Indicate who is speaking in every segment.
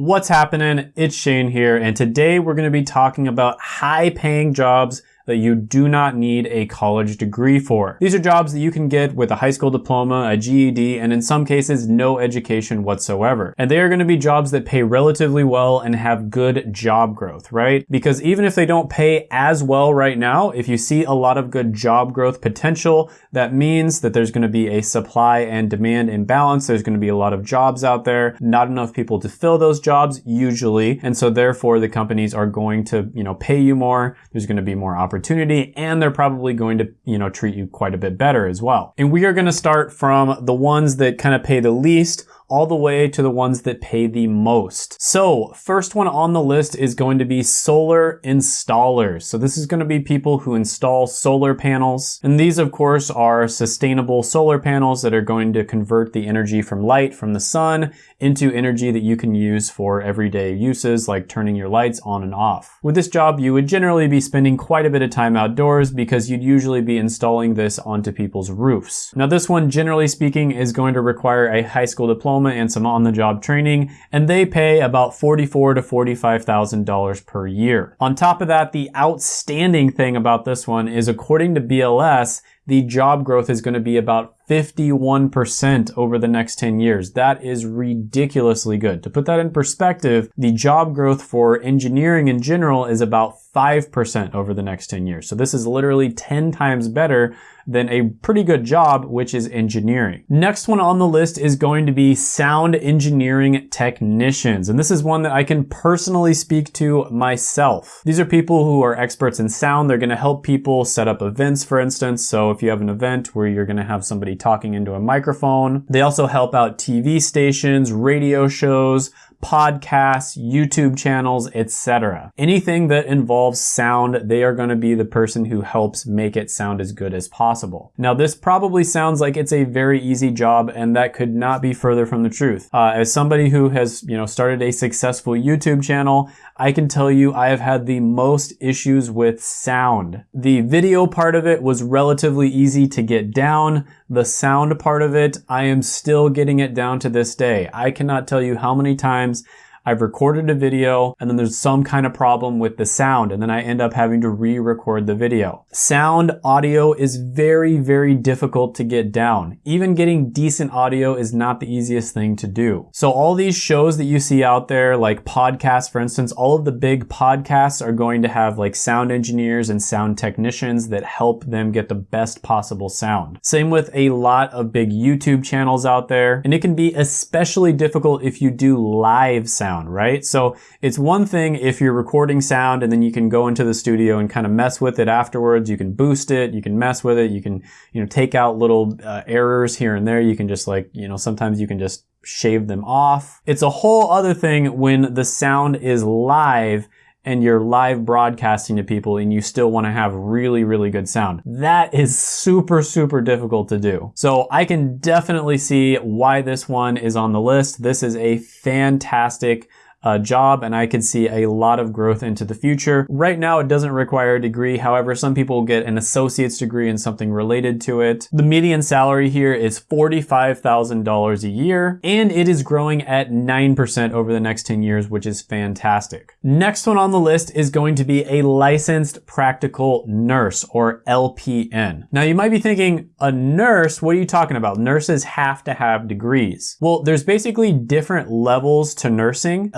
Speaker 1: What's happening? It's Shane here, and today we're going to be talking about high paying jobs that you do not need a college degree for. These are jobs that you can get with a high school diploma, a GED, and in some cases, no education whatsoever. And they are going to be jobs that pay relatively well and have good job growth, right? Because even if they don't pay as well right now, if you see a lot of good job growth potential, that means that there's going to be a supply and demand imbalance. There's going to be a lot of jobs out there, not enough people to fill those jobs usually. And so therefore the companies are going to, you know, pay you more. There's going to be more opportunity opportunity and they're probably going to, you know, treat you quite a bit better as well. And we are going to start from the ones that kind of pay the least all the way to the ones that pay the most. So first one on the list is going to be solar installers. So this is going to be people who install solar panels. And these of course are sustainable solar panels that are going to convert the energy from light from the sun into energy that you can use for everyday uses like turning your lights on and off. With this job, you would generally be spending quite a bit of time outdoors because you'd usually be installing this onto people's roofs. Now this one, generally speaking, is going to require a high school diploma diploma and some on-the-job training, and they pay about 44 to $45,000 per year. On top of that, the outstanding thing about this one is according to BLS, the job growth is going to be about 51% over the next 10 years. That is ridiculously good. To put that in perspective, the job growth for engineering in general is about 5% over the next 10 years. So this is literally 10 times better than a pretty good job, which is engineering. Next one on the list is going to be sound engineering technicians. And this is one that I can personally speak to myself. These are people who are experts in sound. They're gonna help people set up events, for instance. So if you have an event where you're gonna have somebody talking into a microphone. They also help out TV stations, radio shows, podcasts, YouTube channels, etc. Anything that involves sound, they are going to be the person who helps make it sound as good as possible. Now, this probably sounds like it's a very easy job, and that could not be further from the truth. Uh, as somebody who has, you know, started a successful YouTube channel, I can tell you I have had the most issues with sound. The video part of it was relatively easy to get down. The sound part of it, I am still getting it down to this day. I cannot tell you how many times I've recorded a video and then there's some kind of problem with the sound and then I end up having to re-record the video. Sound audio is very, very difficult to get down. Even getting decent audio is not the easiest thing to do. So all these shows that you see out there, like podcasts, for instance, all of the big podcasts are going to have like sound engineers and sound technicians that help them get the best possible sound. Same with a lot of big YouTube channels out there. And it can be especially difficult if you do live sound sound, right? So it's one thing if you're recording sound and then you can go into the studio and kind of mess with it afterwards. You can boost it, you can mess with it, you can, you know, take out little uh, errors here and there. You can just like, you know, sometimes you can just shave them off. It's a whole other thing when the sound is live and you're live broadcasting to people and you still want to have really, really good sound. That is super, super difficult to do. So I can definitely see why this one is on the list. This is a fantastic uh, job and I could see a lot of growth into the future. Right now it doesn't require a degree. However, some people get an associate's degree in something related to it. The median salary here is $45,000 a year and it is growing at 9% over the next 10 years, which is fantastic. Next one on the list is going to be a licensed practical nurse or LPN. Now you might be thinking, a nurse, what are you talking about? Nurses have to have degrees. Well, there's basically different levels to nursing.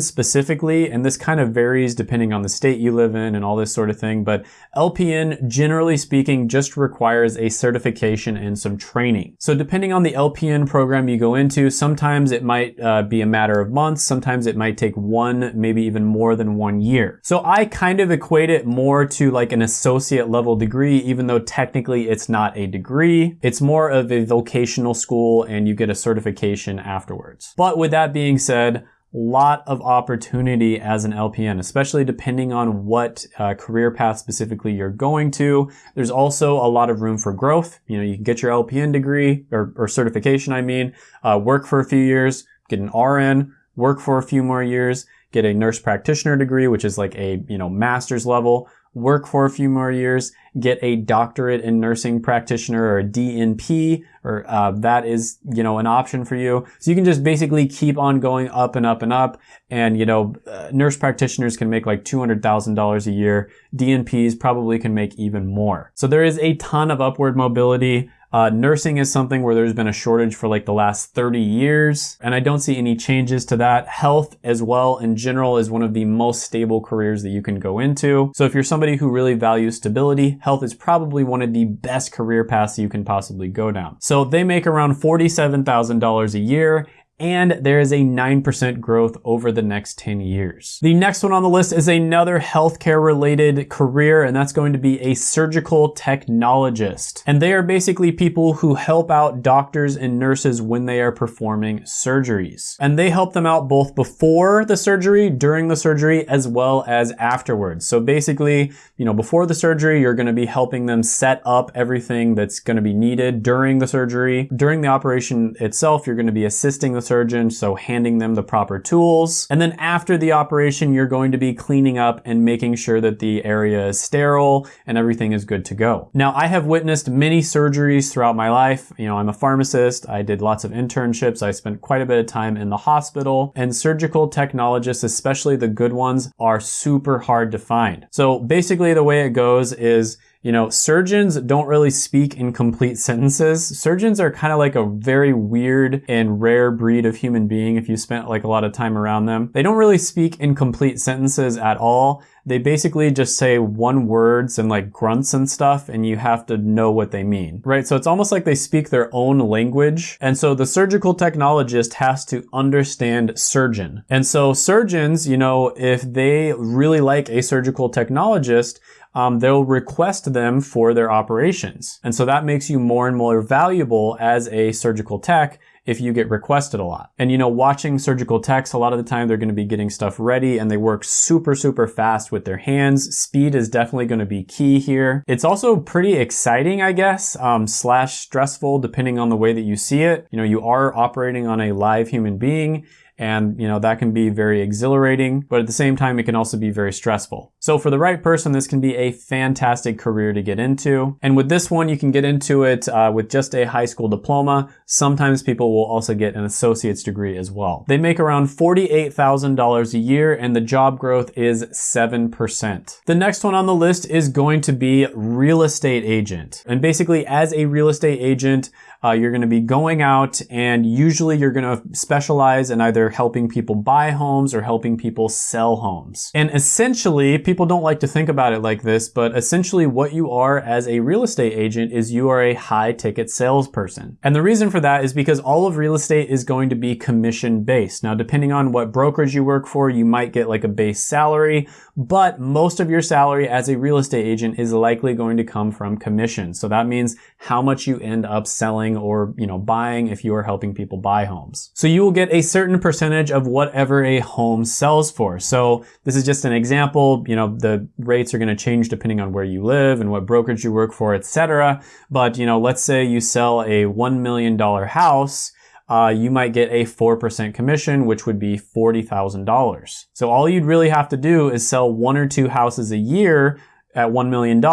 Speaker 1: Specifically, and this kind of varies depending on the state you live in and all this sort of thing, but LPN, generally speaking, just requires a certification and some training. So depending on the LPN program you go into, sometimes it might uh, be a matter of months, sometimes it might take one, maybe even more than one year. So I kind of equate it more to like an associate level degree, even though technically it's not a degree. It's more of a vocational school and you get a certification afterwards. But with that being said, lot of opportunity as an LPN, especially depending on what uh, career path specifically you're going to. There's also a lot of room for growth. You know, you can get your LPN degree or, or certification, I mean, uh, work for a few years, get an RN, work for a few more years, get a nurse practitioner degree, which is like a, you know, master's level, work for a few more years, get a doctorate in nursing practitioner or a DNP, or uh, that is, you know, an option for you. So you can just basically keep on going up and up and up. And, you know, uh, nurse practitioners can make like $200,000 a year. DNPs probably can make even more. So there is a ton of upward mobility. Uh, nursing is something where there's been a shortage for like the last 30 years, and I don't see any changes to that. Health as well in general is one of the most stable careers that you can go into. So if you're somebody who really values stability, health is probably one of the best career paths you can possibly go down. So they make around $47,000 a year and there is a 9% growth over the next 10 years. The next one on the list is another healthcare related career, and that's going to be a surgical technologist. And they are basically people who help out doctors and nurses when they are performing surgeries. And they help them out both before the surgery, during the surgery, as well as afterwards. So basically, you know, before the surgery, you're going to be helping them set up everything that's going to be needed during the surgery. During the operation itself, you're going to be assisting the surgeon, so handing them the proper tools. And then after the operation, you're going to be cleaning up and making sure that the area is sterile and everything is good to go. Now, I have witnessed many surgeries throughout my life. You know, I'm a pharmacist. I did lots of internships. I spent quite a bit of time in the hospital and surgical technologists, especially the good ones, are super hard to find. So basically the way it goes is you know, surgeons don't really speak in complete sentences. Surgeons are kind of like a very weird and rare breed of human being if you spent like a lot of time around them. They don't really speak in complete sentences at all. They basically just say one words and like grunts and stuff and you have to know what they mean, right? So it's almost like they speak their own language. And so the surgical technologist has to understand surgeon. And so surgeons, you know, if they really like a surgical technologist, um, they'll request them for their operations. And so that makes you more and more valuable as a surgical tech if you get requested a lot. And you know, watching surgical techs, a lot of the time they're going to be getting stuff ready and they work super, super fast with their hands. Speed is definitely going to be key here. It's also pretty exciting, I guess, um, slash stressful, depending on the way that you see it. You know, you are operating on a live human being and, you know, that can be very exhilarating, but at the same time, it can also be very stressful. So for the right person, this can be a fantastic career to get into. And with this one, you can get into it uh, with just a high school diploma. Sometimes people will also get an associate's degree as well. They make around $48,000 a year and the job growth is 7%. The next one on the list is going to be real estate agent. And basically as a real estate agent, uh, you're going to be going out and usually you're going to specialize in either helping people buy homes or helping people sell homes. And essentially, people don't like to think about it like this, but essentially what you are as a real estate agent is you are a high ticket salesperson. And the reason for that is because all of real estate is going to be commission based. Now, depending on what brokerage you work for, you might get like a base salary, but most of your salary as a real estate agent is likely going to come from commission. So that means how much you end up selling or, you know, buying if you are helping people buy homes. So you will get a certain percentage of whatever a home sells for. So this is just an example, you know, the rates are going to change depending on where you live and what brokerage you work for, etc. But, you know, let's say you sell a $1 million house uh, you might get a 4% commission, which would be $40,000. So all you'd really have to do is sell one or two houses a year at $1 million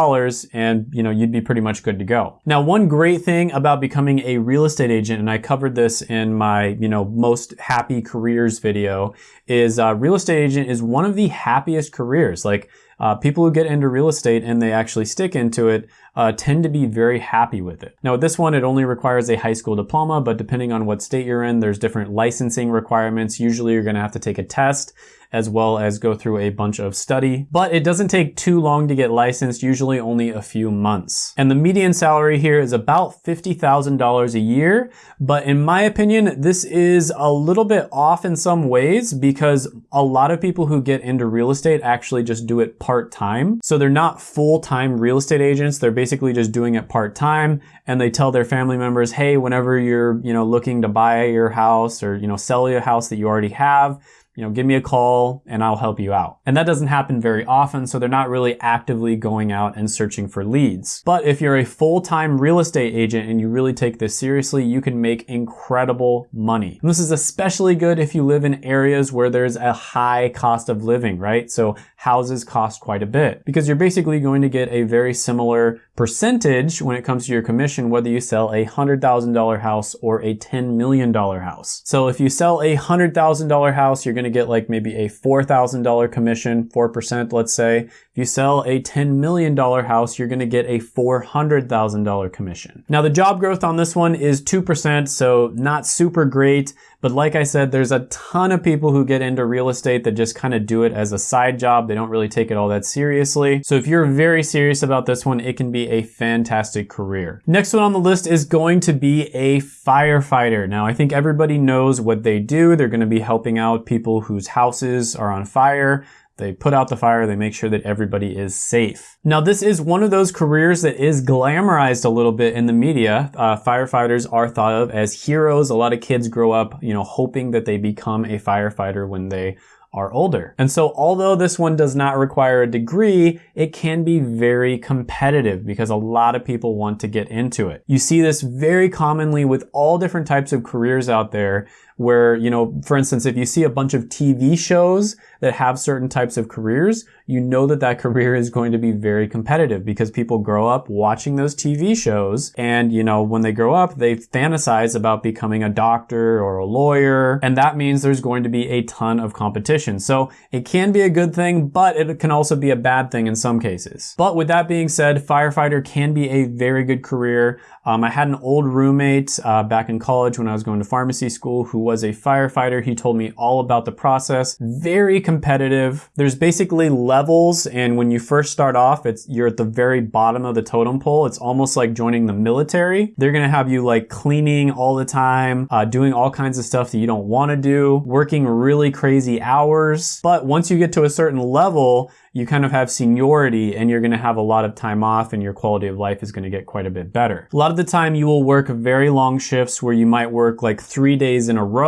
Speaker 1: and you know you'd be pretty much good to go. Now one great thing about becoming a real estate agent and I covered this in my you know most happy careers video is uh, real estate agent is one of the happiest careers like uh, people who get into real estate and they actually stick into it uh, tend to be very happy with it. Now with this one, it only requires a high school diploma, but depending on what state you're in, there's different licensing requirements. Usually you're gonna have to take a test as well as go through a bunch of study. But it doesn't take too long to get licensed, usually only a few months. And the median salary here is about $50,000 a year. But in my opinion, this is a little bit off in some ways because a lot of people who get into real estate actually just do it part-time. So they're not full-time real estate agents. They're basically just doing it part-time and they tell their family members, hey, whenever you're, you know, looking to buy your house or, you know, sell your house that you already have, you know, give me a call and I'll help you out. And that doesn't happen very often, so they're not really actively going out and searching for leads. But if you're a full-time real estate agent and you really take this seriously, you can make incredible money. And this is especially good if you live in areas where there's a high cost of living, right? So houses cost quite a bit because you're basically going to get a very similar percentage when it comes to your commission, whether you sell a $100,000 house or a $10 million house. So if you sell a $100,000 house, you're going to get like maybe a $4,000 commission, 4%, let's say. You sell a $10 million house, you're going to get a $400,000 commission. Now the job growth on this one is 2%, so not super great. But like I said, there's a ton of people who get into real estate that just kind of do it as a side job. They don't really take it all that seriously. So if you're very serious about this one, it can be a fantastic career. Next one on the list is going to be a firefighter. Now, I think everybody knows what they do. They're going to be helping out people whose houses are on fire. They put out the fire, they make sure that everybody is safe. Now, this is one of those careers that is glamorized a little bit in the media. Uh, firefighters are thought of as heroes. A lot of kids grow up, you know, hoping that they become a firefighter when they are older. And so although this one does not require a degree, it can be very competitive because a lot of people want to get into it. You see this very commonly with all different types of careers out there where, you know, for instance, if you see a bunch of TV shows that have certain types of careers, you know that that career is going to be very competitive because people grow up watching those TV shows and, you know, when they grow up, they fantasize about becoming a doctor or a lawyer. And that means there's going to be a ton of competition. So it can be a good thing, but it can also be a bad thing in some cases. But with that being said, firefighter can be a very good career. Um, I had an old roommate uh, back in college when I was going to pharmacy school who was a firefighter. He told me all about the process. Very competitive. There's basically levels, and when you first start off, it's you're at the very bottom of the totem pole. It's almost like joining the military. They're gonna have you like cleaning all the time, uh, doing all kinds of stuff that you don't want to do, working really crazy hours. But once you get to a certain level, you kind of have seniority and you're going to have a lot of time off and your quality of life is going to get quite a bit better. A lot of the time you will work very long shifts where you might work like three days in a row.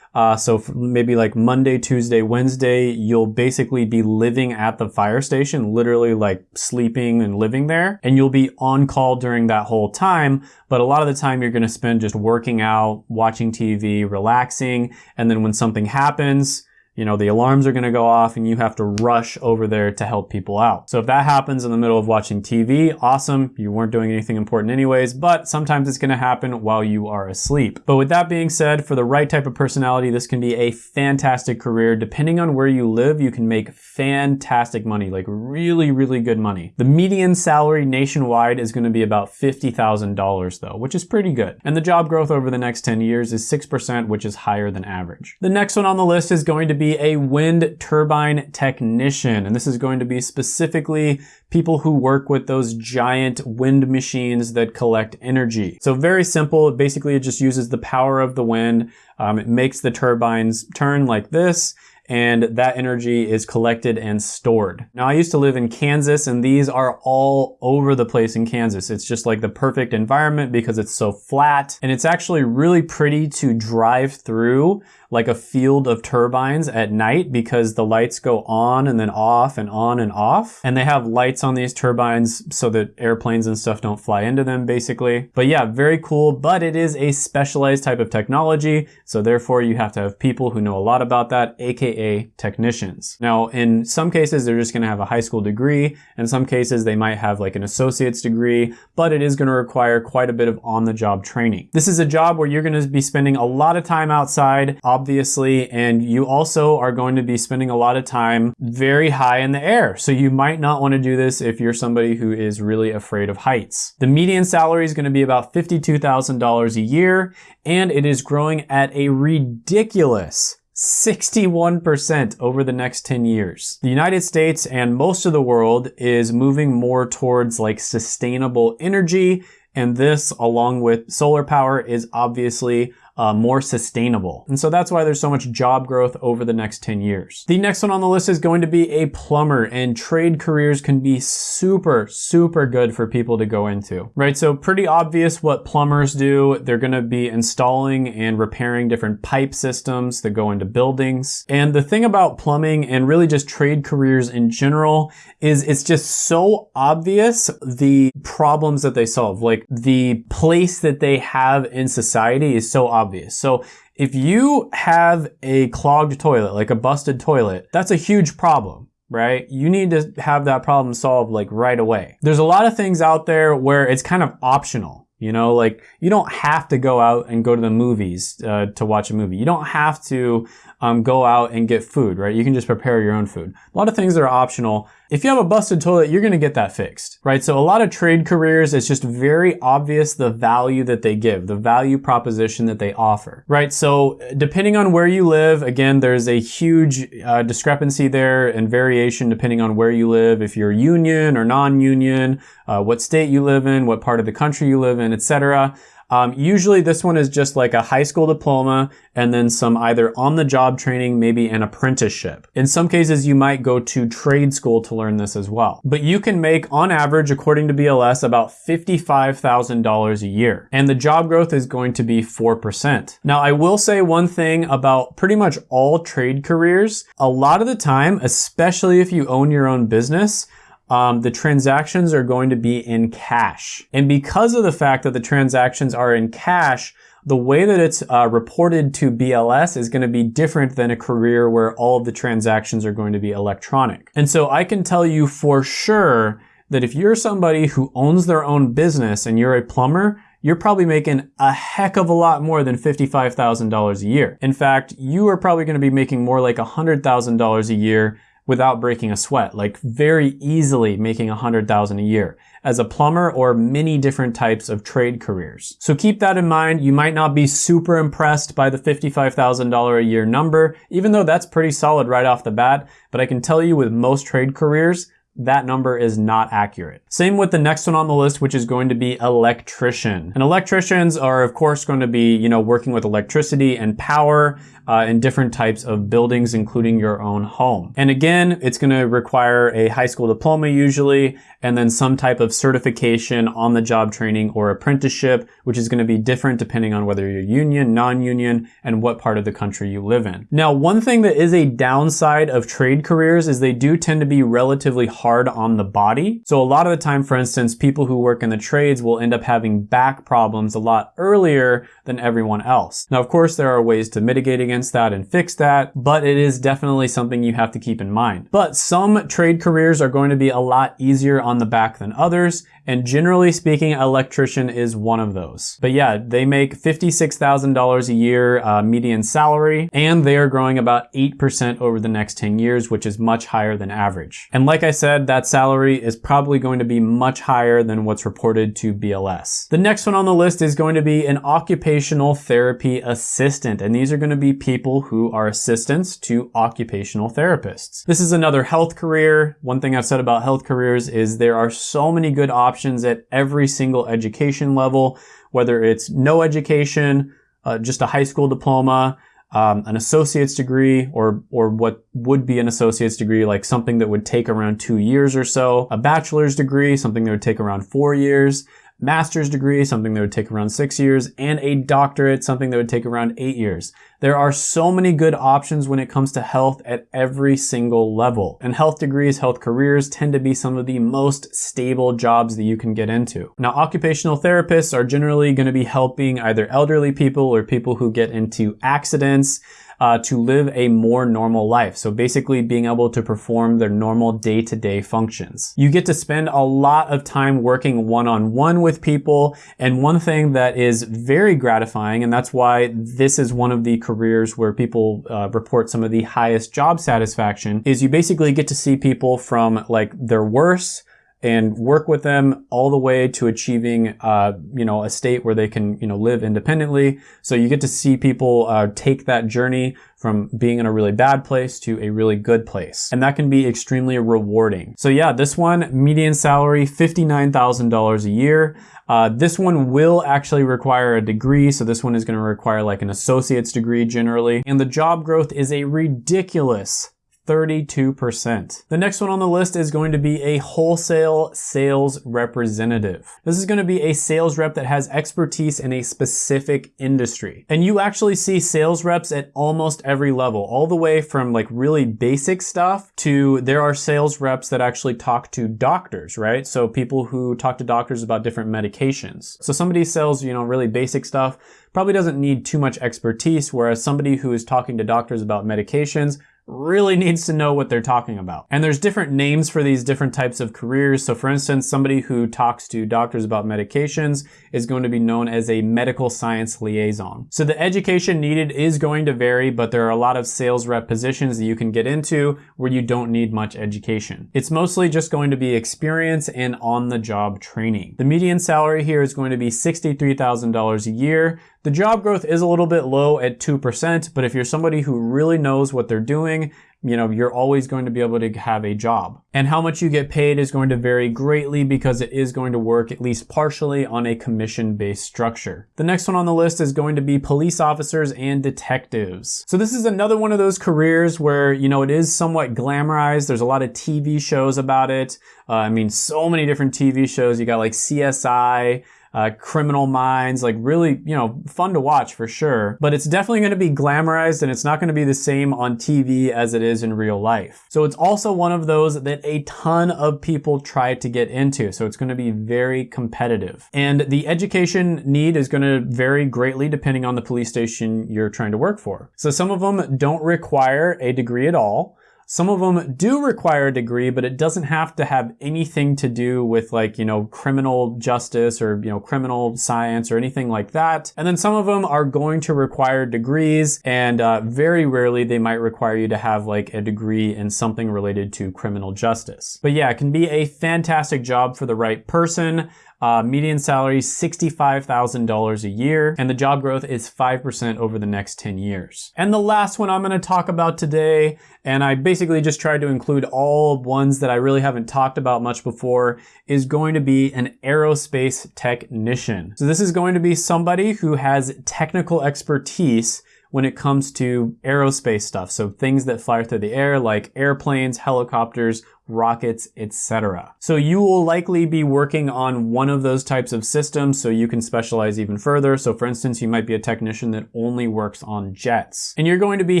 Speaker 1: Uh, so maybe like Monday, Tuesday, Wednesday, you'll basically be living at the fire station, literally like sleeping and living there. And you'll be on call during that whole time. But a lot of the time you're going to spend just working out, watching TV, relaxing. And then when something happens, you know, the alarms are going to go off and you have to rush over there to help people out. So if that happens in the middle of watching TV, awesome. You weren't doing anything important anyways, but sometimes it's going to happen while you are asleep. But with that being said, for the right type of personality, this can be a fantastic career. Depending on where you live, you can make fantastic money, like really, really good money. The median salary nationwide is going to be about $50,000 though, which is pretty good. And the job growth over the next 10 years is 6%, which is higher than average. The next one on the list is going to be be a wind turbine technician. And this is going to be specifically people who work with those giant wind machines that collect energy. So very simple. Basically, it just uses the power of the wind. Um, it makes the turbines turn like this and that energy is collected and stored. Now I used to live in Kansas and these are all over the place in Kansas. It's just like the perfect environment because it's so flat and it's actually really pretty to drive through like a field of turbines at night because the lights go on and then off and on and off. And they have lights on these turbines so that airplanes and stuff don't fly into them basically. But yeah, very cool, but it is a specialized type of technology. So therefore you have to have people who know a lot about that, AKA technicians. Now, in some cases, they're just gonna have a high school degree. In some cases, they might have like an associate's degree, but it is gonna require quite a bit of on-the-job training. This is a job where you're gonna be spending a lot of time outside, obviously, and you also are going to be spending a lot of time very high in the air. So you might not want to do this if you're somebody who is really afraid of heights. The median salary is going to be about $52,000 a year, and it is growing at a ridiculous 61% over the next 10 years. The United States and most of the world is moving more towards like sustainable energy and this, along with solar power, is obviously uh, more sustainable. And so that's why there's so much job growth over the next 10 years. The next one on the list is going to be a plumber and trade careers can be super, super good for people to go into, right? So pretty obvious what plumbers do. They're going to be installing and repairing different pipe systems that go into buildings. And the thing about plumbing and really just trade careers in general is it's just so obvious the problems that they solve. Like the place that they have in society is so obvious. So if you have a clogged toilet, like a busted toilet, that's a huge problem right? You need to have that problem solved like right away. There's a lot of things out there where it's kind of optional. You know, like you don't have to go out and go to the movies uh, to watch a movie. You don't have to um, go out and get food, right? You can just prepare your own food. A lot of things that are optional. If you have a busted toilet, you're going to get that fixed, right? So a lot of trade careers, it's just very obvious the value that they give, the value proposition that they offer, right? So depending on where you live, again, there's a huge uh, discrepancy there and variation depending on where you live. If you're union or non-union, uh, what state you live in, what part of the country you live in, etc. Um, usually this one is just like a high school diploma and then some either on the job training, maybe an apprenticeship. In some cases, you might go to trade school to learn this as well. But you can make on average, according to BLS, about $55,000 a year. And the job growth is going to be 4%. Now, I will say one thing about pretty much all trade careers. A lot of the time, especially if you own your own business, um, the transactions are going to be in cash. And because of the fact that the transactions are in cash, the way that it's uh, reported to BLS is going to be different than a career where all of the transactions are going to be electronic. And so I can tell you for sure that if you're somebody who owns their own business and you're a plumber, you're probably making a heck of a lot more than $55,000 a year. In fact, you are probably going to be making more like $100,000 a year without breaking a sweat, like very easily making a hundred thousand a year as a plumber or many different types of trade careers. So keep that in mind. You might not be super impressed by the $55,000 a year number, even though that's pretty solid right off the bat. But I can tell you with most trade careers, that number is not accurate. Same with the next one on the list, which is going to be electrician. And electricians are of course going to be, you know, working with electricity and power uh, in different types of buildings, including your own home. And again, it's going to require a high school diploma usually, and then some type of certification on the job training or apprenticeship, which is going to be different depending on whether you're union, non-union, and what part of the country you live in. Now, one thing that is a downside of trade careers is they do tend to be relatively on the body. So a lot of the time, for instance, people who work in the trades will end up having back problems a lot earlier than everyone else. Now, of course, there are ways to mitigate against that and fix that, but it is definitely something you have to keep in mind. But some trade careers are going to be a lot easier on the back than others, and generally speaking, electrician is one of those. But yeah, they make $56,000 a year uh, median salary, and they are growing about 8% over the next 10 years, which is much higher than average. And like I said, that salary is probably going to be much higher than what's reported to BLS. The next one on the list is going to be an occupational therapy assistant, and these are going to be people who are assistants to occupational therapists. This is another health career. One thing I've said about health careers is there are so many good options options at every single education level, whether it's no education, uh, just a high school diploma, um, an associate's degree, or or what would be an associate's degree, like something that would take around two years or so, a bachelor's degree, something that would take around four years, master's degree, something that would take around six years, and a doctorate, something that would take around eight years. There are so many good options when it comes to health at every single level. And health degrees, health careers tend to be some of the most stable jobs that you can get into. Now, occupational therapists are generally going to be helping either elderly people or people who get into accidents, uh, to live a more normal life. So basically being able to perform their normal day-to-day functions. You get to spend a lot of time working one-on-one with people. And one thing that is very gratifying, and that's why this is one of the careers where people uh, report some of the highest job satisfaction, is you basically get to see people from like their worst and work with them all the way to achieving, uh, you know, a state where they can, you know, live independently. So you get to see people uh, take that journey from being in a really bad place to a really good place. And that can be extremely rewarding. So yeah, this one, median salary, $59,000 a year. Uh, this one will actually require a degree, so this one is going to require like an associate's degree generally. And the job growth is a ridiculous 32%. The next one on the list is going to be a wholesale sales representative. This is going to be a sales rep that has expertise in a specific industry. And you actually see sales reps at almost every level, all the way from like really basic stuff to there are sales reps that actually talk to doctors, right? So people who talk to doctors about different medications. So somebody sells, you know, really basic stuff probably doesn't need too much expertise, whereas somebody who is talking to doctors about medications really needs to know what they're talking about. And there's different names for these different types of careers. So for instance, somebody who talks to doctors about medications is going to be known as a medical science liaison. So the education needed is going to vary, but there are a lot of sales rep positions that you can get into where you don't need much education. It's mostly just going to be experience and on the job training. The median salary here is going to be $63,000 a year. The job growth is a little bit low at 2%, but if you're somebody who really knows what they're doing, you know, you're always going to be able to have a job. And how much you get paid is going to vary greatly because it is going to work at least partially on a commission-based structure. The next one on the list is going to be police officers and detectives. So this is another one of those careers where, you know, it is somewhat glamorized. There's a lot of TV shows about it. Uh, I mean, so many different TV shows. You got like CSI, uh, Criminal Minds, like really, you know, fun to watch for sure. But it's definitely going to be glamorized and it's not going to be the same on TV as it is in real life. So it's also one of those that a ton of people try to get into. So it's going to be very competitive. And the education need is going to vary greatly depending on the police station you're trying to work for. So some of them don't require a degree at all. Some of them do require a degree, but it doesn't have to have anything to do with like, you know, criminal justice or, you know, criminal science or anything like that. And then some of them are going to require degrees and uh, very rarely they might require you to have like a degree in something related to criminal justice. But yeah, it can be a fantastic job for the right person. Uh, median salary $65,000 a year, and the job growth is 5% over the next 10 years. And the last one I'm gonna talk about today, and I basically just tried to include all ones that I really haven't talked about much before, is going to be an aerospace technician. So this is going to be somebody who has technical expertise when it comes to aerospace stuff. So things that fly through the air like airplanes, helicopters, rockets, etc. So you will likely be working on one of those types of systems so you can specialize even further. So for instance, you might be a technician that only works on jets. And you're going to be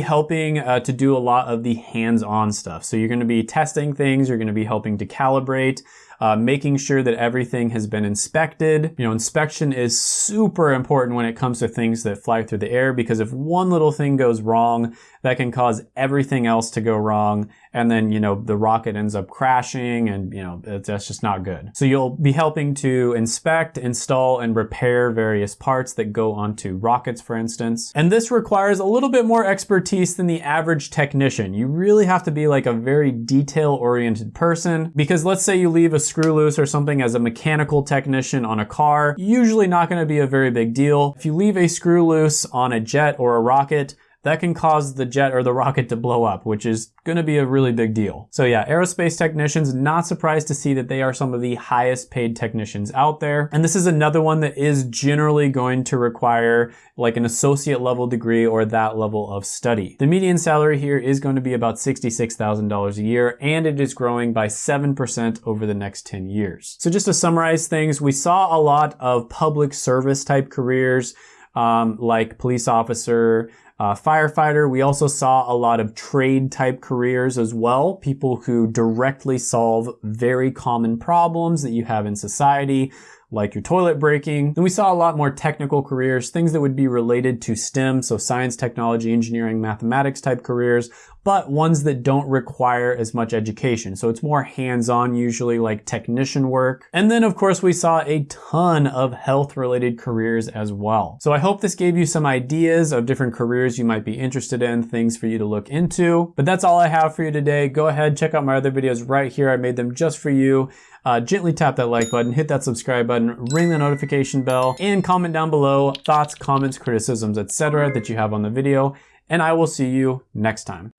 Speaker 1: helping uh, to do a lot of the hands-on stuff. So you're going to be testing things, you're going to be helping to calibrate, uh, making sure that everything has been inspected. You know, inspection is super important when it comes to things that fly through the air because if one little thing goes wrong, that can cause everything else to go wrong. And then, you know, the rocket ends up crashing and, you know, that's just not good. So you'll be helping to inspect, install, and repair various parts that go onto rockets, for instance. And this requires a little bit more expertise than the average technician. You really have to be like a very detail-oriented person because let's say you leave a screw loose or something as a mechanical technician on a car, usually not gonna be a very big deal. If you leave a screw loose on a jet or a rocket, that can cause the jet or the rocket to blow up, which is gonna be a really big deal. So yeah, aerospace technicians, not surprised to see that they are some of the highest paid technicians out there. And this is another one that is generally going to require like an associate level degree or that level of study. The median salary here is going to be about $66,000 a year and it is growing by 7% over the next 10 years. So just to summarize things, we saw a lot of public service type careers um, like police officer, uh, firefighter. We also saw a lot of trade type careers as well. People who directly solve very common problems that you have in society, like your toilet breaking. Then we saw a lot more technical careers, things that would be related to STEM, so science, technology, engineering, mathematics type careers, but ones that don't require as much education. So it's more hands-on usually like technician work. And then of course we saw a ton of health related careers as well. So I hope this gave you some ideas of different careers you might be interested in, things for you to look into. But that's all I have for you today. Go ahead, check out my other videos right here. I made them just for you. Uh, gently tap that like button, hit that subscribe button, ring the notification bell, and comment down below thoughts, comments, criticisms, etc. that you have on the video. And I will see you next time.